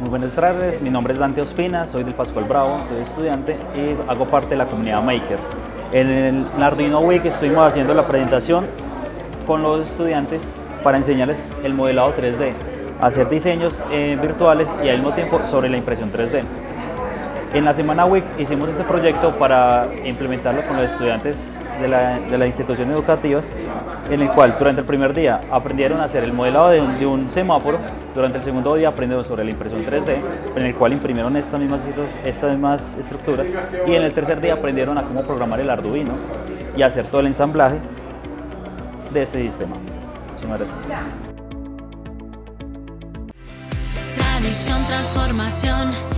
Buenas tardes, mi nombre es Dante Ospina, soy del Pascual Bravo, soy estudiante y hago parte de la comunidad Maker. En el Arduino Week estuvimos haciendo la presentación con los estudiantes para enseñarles el modelado 3D, hacer diseños eh, virtuales y al mismo tiempo sobre la impresión 3D. En la semana WIC hicimos este proyecto para implementarlo con los estudiantes de, las instituciones educativas, en el cual durante el primer día aprendieron a hacer el modelado de un, semáforo, durante el segundo día aprendieron sobre la impresión 3D, en el cual imprimieron estas mismas, estas estructuras, y en el tercer día aprendieron a cómo programar el Arduino y hacer todo el ensamblaje de este sistema. Muchísimas gracias. Tradición, transformación.